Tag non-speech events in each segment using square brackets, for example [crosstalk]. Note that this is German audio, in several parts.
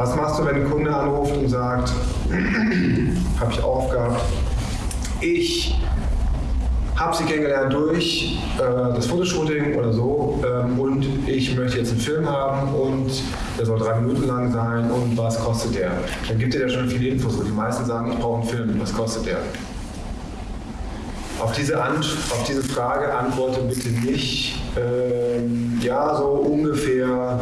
Was machst du, wenn ein Kunde anruft und sagt, [clears throat] habe ich auch gehabt, ich habe sie kennengelernt durch äh, das Fotoshooting oder so ähm, und ich möchte jetzt einen Film haben und der soll drei Minuten lang sein und was kostet der? Dann gibt ihr ja schon viele Infos. Und die meisten sagen, ich brauche einen Film, was kostet der? Auf diese, Ant auf diese Frage antworte bitte nicht, ähm, ja, so ungefähr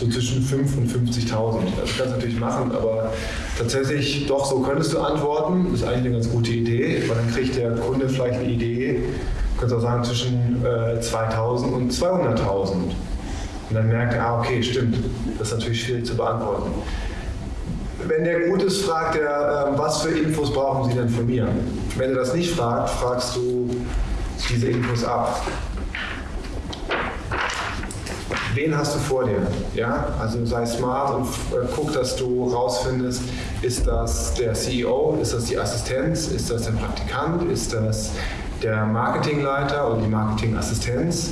so zwischen 5 und 50.000. Das kannst du natürlich machen, aber tatsächlich doch so könntest du antworten. Das ist eigentlich eine ganz gute Idee, weil dann kriegt der Kunde vielleicht eine Idee, du kannst auch sagen zwischen äh, 2.000 und 200.000. Und dann merkt er, ah, okay, stimmt, das ist natürlich schwierig zu beantworten. Wenn der gut ist, fragt er, äh, was für Infos brauchen Sie denn von mir? Wenn er das nicht fragt, fragst du diese Infos ab wen hast du vor dir? Ja? Also sei smart und äh, guck, dass du rausfindest, ist das der CEO, ist das die Assistenz, ist das der Praktikant, ist das der Marketingleiter oder die Marketingassistenz?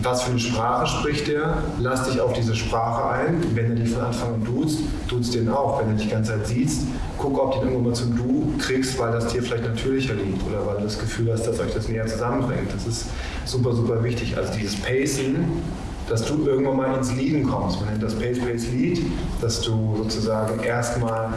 Was für eine Sprache spricht der? Lass dich auf diese Sprache ein. Wenn er dich von Anfang an duzt, duzt den auch. Wenn er dich die ganze Zeit siehst, guck, ob du ihn irgendwann mal zum Du kriegst, weil das dir vielleicht natürlicher liegt oder weil du das Gefühl hast, dass euch das näher zusammenbringt. Das ist super, super wichtig. Also dieses Pacing dass du irgendwann mal ins Leaden kommst. Man nennt das Pace Lead, dass du sozusagen erstmal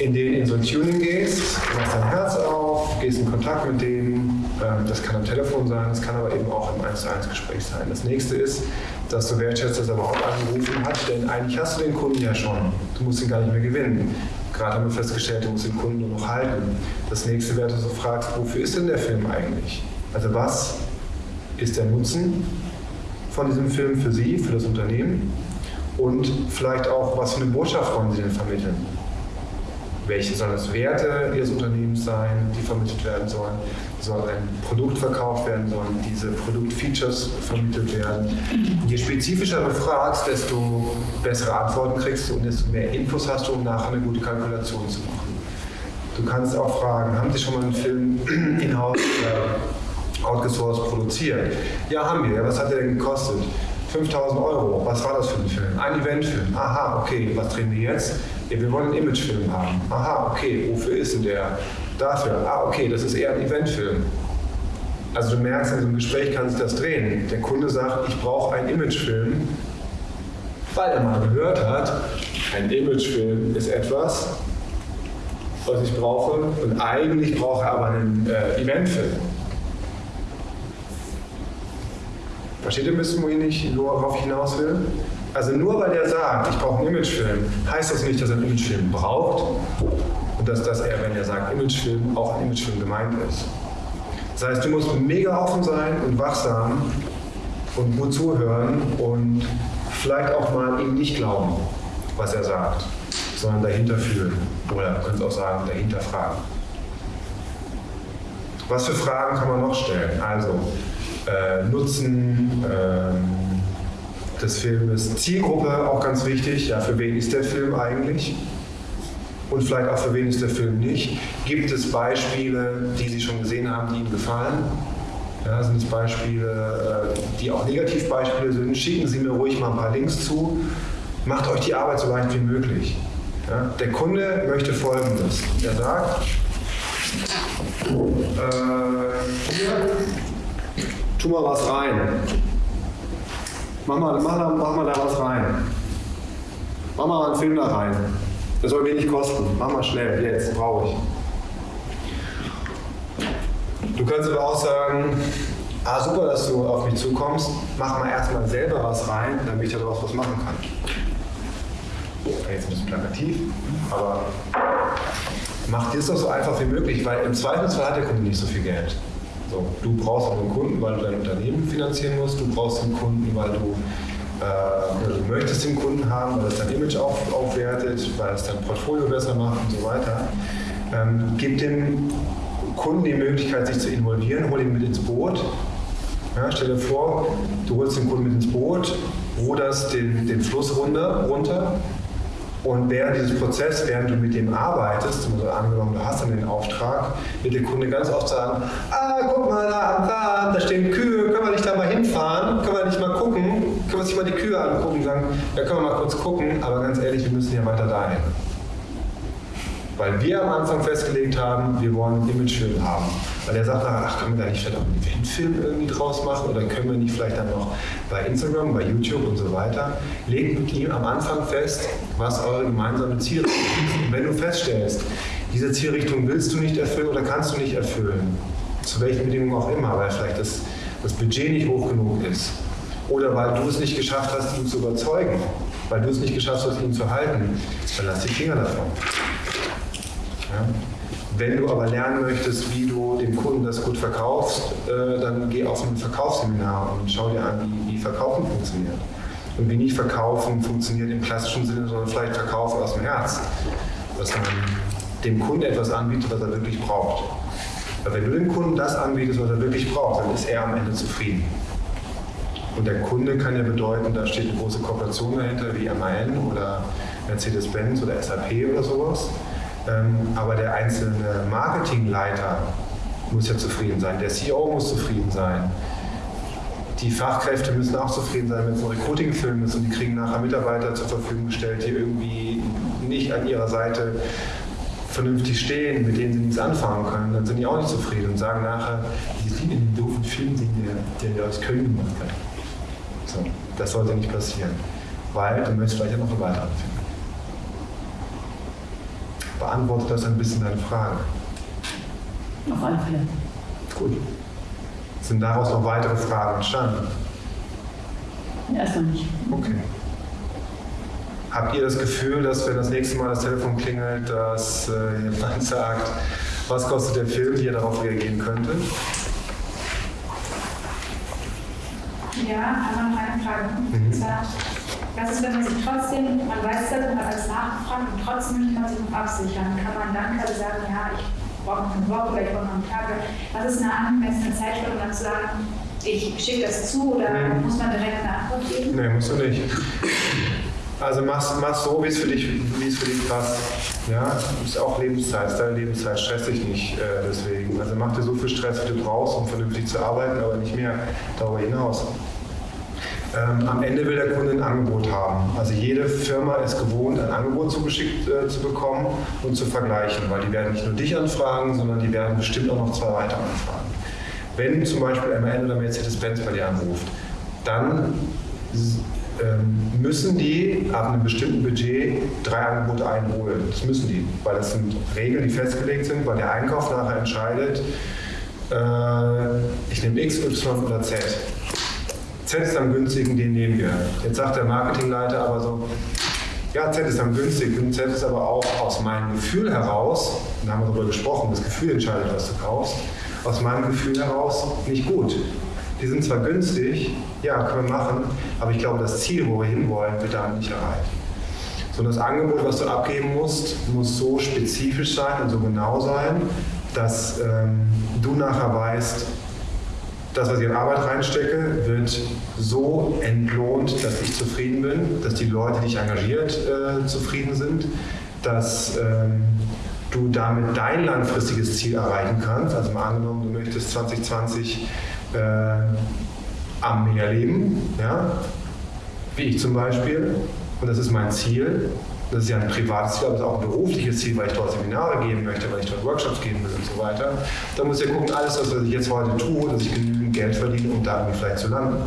in, den, in so ein Tuning gehst, machst dein Herz auf, gehst in Kontakt mit denen. Ähm, das kann am Telefon sein, das kann aber eben auch im 1 zu 1 Gespräch sein. Das nächste ist, dass du wertschätzt, dass er überhaupt angerufen hat, denn eigentlich hast du den Kunden ja schon. Du musst ihn gar nicht mehr gewinnen. Gerade haben wir festgestellt, du musst den Kunden nur noch halten. Das nächste wäre, dass du fragst, wofür ist denn der Film eigentlich? Also was ist der Nutzen von diesem Film für Sie, für das Unternehmen und vielleicht auch, was für eine Botschaft wollen Sie denn vermitteln? Welche sollen das Werte Ihres Unternehmens sein, die vermittelt werden sollen? Soll ein Produkt verkauft werden? Sollen diese Produktfeatures vermittelt werden? Je spezifischer du fragst, desto bessere Antworten kriegst du und desto mehr Infos hast du, um nachher eine gute Kalkulation zu machen. Du kannst auch fragen, haben Sie schon mal einen Film [clears throat] in-house outgesourced produziert. Ja, haben wir. Was hat der denn gekostet? 5000 Euro. Was war das für ein Film? Ein Eventfilm. Aha, okay. Was drehen wir jetzt? Ja, wir wollen einen Imagefilm haben. Aha, okay. Wofür ist denn der? Dafür. Ah, okay. Das ist eher ein Eventfilm. Also du merkst, in so einem Gespräch kann sich das drehen. Der Kunde sagt, ich brauche einen Imagefilm, weil er mal gehört hat, ein Imagefilm ist etwas, was ich brauche und eigentlich brauche er aber einen äh, Eventfilm. Versteht ihr ein bisschen, worauf ich hinaus will? Also nur weil der sagt, ich brauche einen Imagefilm, heißt das nicht, dass er einen Imagefilm braucht und dass das er, wenn er sagt Imagefilm, auch ein Imagefilm gemeint ist. Das heißt, du musst mega offen sein und wachsam und gut zuhören und vielleicht auch mal ihm nicht glauben, was er sagt, sondern dahinter fühlen. Oder du könntest auch sagen, dahinter fragen. Was für Fragen kann man noch stellen? Also, äh, Nutzen äh, des Filmes, Zielgruppe auch ganz wichtig, ja, für wen ist der Film eigentlich? Und vielleicht auch für wen ist der Film nicht? Gibt es Beispiele, die Sie schon gesehen haben, die Ihnen gefallen? Ja, sind es Beispiele, äh, die auch Negativbeispiele sind? Schicken Sie mir ruhig mal ein paar Links zu. Macht euch die Arbeit so leicht wie möglich. Ja, der Kunde möchte Folgendes. Er sagt, äh, hier, tu mal was rein. Mach mal, mach, mach mal da was rein. Mach mal einen Film da rein. Das soll wenig kosten. Mach mal schnell, jetzt, brauche ich. Du kannst aber auch sagen, ah super, dass du auf mich zukommst, mach mal erstmal selber was rein, damit ich daraus was machen kann. Jetzt ein bisschen plakativ, aber mach dir doch so einfach wie möglich, weil im Zweifelsfall hat der Kunde nicht so viel Geld. So, du brauchst auch einen Kunden, weil du dein Unternehmen finanzieren musst. Du brauchst einen Kunden, weil du, äh, du möchtest den Kunden haben, weil es dein Image auf, aufwertet, weil es dein Portfolio besser macht und so weiter. Ähm, gib dem Kunden die Möglichkeit, sich zu involvieren, hol ihn mit ins Boot. Ja, stell dir vor, du holst den Kunden mit ins Boot, ruderst den, den Fluss runter, runter und während dieses Prozesses, während du mit dem arbeitest, also angenommen, du hast dann den Auftrag, wird der Kunde ganz oft sagen, ah, guck mal da am Rad, da stehen Kühe, können wir nicht da mal hinfahren, können wir nicht mal gucken, können wir uns mal die Kühe angucken? Sagen, ja, können wir mal kurz gucken, aber ganz ehrlich, wir müssen ja weiter dahin. Weil wir am Anfang festgelegt haben, wir wollen einen Imagefilm haben. Weil er sagt, ach, können wir da nicht vielleicht auch einen Eventfilm irgendwie draus machen oder können wir nicht vielleicht dann noch bei Instagram, bei YouTube und so weiter. Legt mit ihm am Anfang fest, was eure gemeinsame Zielrichtung ist. Und wenn du feststellst, diese Zielrichtung willst du nicht erfüllen oder kannst du nicht erfüllen, zu welchen Bedingungen auch immer, weil vielleicht das, das Budget nicht hoch genug ist oder weil du es nicht geschafft hast, ihn zu überzeugen, weil du es nicht geschafft hast, ihn zu halten, dann lass die Finger davon. Ja? Wenn du aber lernen möchtest, wie du dem Kunden das gut verkaufst, äh, dann geh auf ein Verkaufsseminar und schau dir an, wie, wie Verkaufen funktioniert. Und wie nicht Verkaufen funktioniert im klassischen Sinne, sondern vielleicht Verkaufen aus dem Herz. Dass man dem Kunden etwas anbietet, was er wirklich braucht. Weil wenn du dem Kunden das anbietest, was er wirklich braucht, dann ist er am Ende zufrieden. Und der Kunde kann ja bedeuten, da steht eine große Kooperation dahinter, wie MAN oder Mercedes-Benz oder SAP oder sowas. Ähm, aber der einzelne Marketingleiter muss ja zufrieden sein, der CEO muss zufrieden sein. Die Fachkräfte müssen auch zufrieden sein, wenn es ein Recruiting-Film ist und die kriegen nachher Mitarbeiter zur Verfügung gestellt, die irgendwie nicht an ihrer Seite vernünftig stehen, mit denen sie nichts anfangen können, dann sind die auch nicht zufrieden und sagen nachher, ich liebe den doofen Film, den der, der aus Köln gemacht hat. So, das sollte nicht passieren, weil du möchtest vielleicht ja noch einen weiteren Film beantwortet das ein bisschen deine Frage? Auf alle Fälle. Gut. Sind daraus noch weitere Fragen entstanden? Erstmal nicht. Okay. Habt ihr das Gefühl, dass wenn das nächste Mal das Telefon klingelt, dass äh, jemand [laughs] sagt, was kostet der Film, wie ihr darauf reagieren könnte? Ja, aber noch eine Frage. Mhm. Was ist, wenn man sich trotzdem, man weiß das, alles nachgefragt und trotzdem möchte man sich noch absichern? Kann man dann quasi sagen, ja, ich brauche noch eine Woche oder ich brauche noch einen Tag? Was ist eine angemessene Zeitspanne, um dann zu sagen, ich schicke das zu oder mhm. muss man direkt eine Antwort geben? Nee, musst du nicht. Also mach's, mach's so, wie es für dich, wie es für dich passt. Ja, ist auch Lebenszeit, ist deine Lebenszeit, stress dich nicht äh, deswegen. Also mach dir so viel Stress, wie du brauchst, um vernünftig zu arbeiten, aber nicht mehr darüber hinaus. Ähm, am Ende will der Kunde ein Angebot haben. Also jede Firma ist gewohnt, ein Angebot zugeschickt äh, zu bekommen und zu vergleichen, weil die werden nicht nur dich anfragen, sondern die werden bestimmt auch noch zwei weitere anfragen. Wenn zum Beispiel MAN oder Mercedes-Benz bei dir anruft, dann ähm, müssen die ab einem bestimmten Budget drei Angebote einholen. Das müssen die, weil das sind Regeln, die festgelegt sind, weil der Einkauf nachher entscheidet, äh, ich nehme X, Y oder Z. Z ist am günstigen, den nehmen wir. Jetzt sagt der Marketingleiter aber so, ja, Z ist am günstigsten, Z ist aber auch aus meinem Gefühl heraus, da haben wir darüber gesprochen, das Gefühl entscheidet, was du kaufst, aus meinem Gefühl heraus nicht gut. Die sind zwar günstig, ja, können wir machen, aber ich glaube, das Ziel, wo wir hinwollen, wird damit nicht erreicht. So, das Angebot, was du abgeben musst, muss so spezifisch sein und so genau sein, dass ähm, du nachher weißt, das, was ich in Arbeit reinstecke, wird so entlohnt, dass ich zufrieden bin, dass die Leute, die ich engagiert, äh, zufrieden sind, dass ähm, du damit dein langfristiges Ziel erreichen kannst. Also mal angenommen, du möchtest 2020 äh, am Meer leben, ja? wie ich zum Beispiel, und das ist mein Ziel, das ist ja ein privates Ziel, aber es ist auch ein berufliches Ziel, weil ich dort Seminare geben möchte, weil ich dort Workshops geben will und so weiter. Da muss ich ja gucken, alles, was ich jetzt heute tue, dass ich genügend Geld verdiene, um da irgendwie vielleicht zu landen.